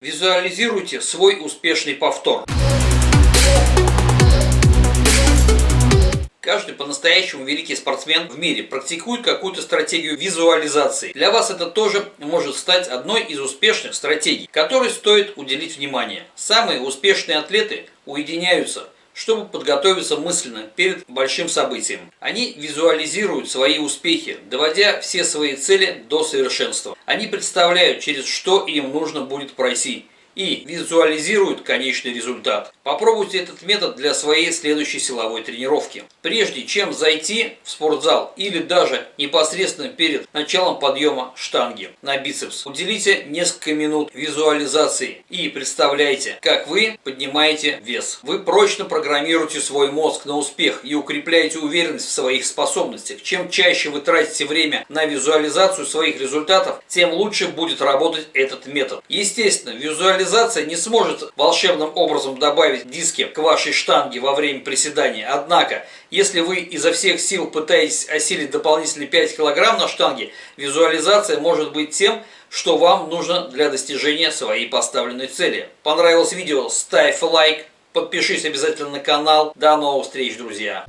Визуализируйте свой успешный повтор. Каждый по-настоящему великий спортсмен в мире практикует какую-то стратегию визуализации. Для вас это тоже может стать одной из успешных стратегий, которой стоит уделить внимание. Самые успешные атлеты уединяются чтобы подготовиться мысленно перед большим событием. Они визуализируют свои успехи, доводя все свои цели до совершенства. Они представляют, через что им нужно будет пройти и визуализируют конечный результат. Попробуйте этот метод для своей следующей силовой тренировки. Прежде чем зайти в спортзал или даже непосредственно перед началом подъема штанги на бицепс, уделите несколько минут визуализации и представляйте, как вы поднимаете вес. Вы прочно программируете свой мозг на успех и укрепляете уверенность в своих способностях. Чем чаще вы тратите время на визуализацию своих результатов, тем лучше будет работать этот метод. Естественно, визуализация Визуализация не сможет волшебным образом добавить диски к вашей штанге во время приседания. Однако, если вы изо всех сил пытаетесь осилить дополнительные 5 кг на штанге, визуализация может быть тем, что вам нужно для достижения своей поставленной цели. Понравилось видео? Ставь лайк, подпишись обязательно на канал. До новых встреч, друзья!